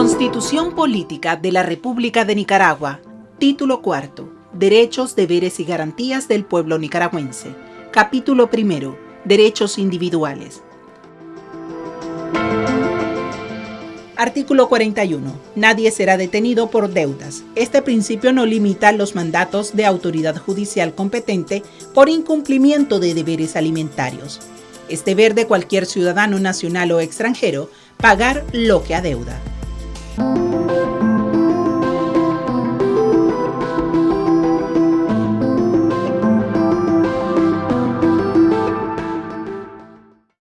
Constitución Política de la República de Nicaragua Título cuarto Derechos, deberes y garantías del pueblo nicaragüense Capítulo primero Derechos individuales Artículo 41. Nadie será detenido por deudas. Este principio no limita los mandatos de autoridad judicial competente por incumplimiento de deberes alimentarios. Es deber de cualquier ciudadano nacional o extranjero pagar lo que adeuda. Thank you.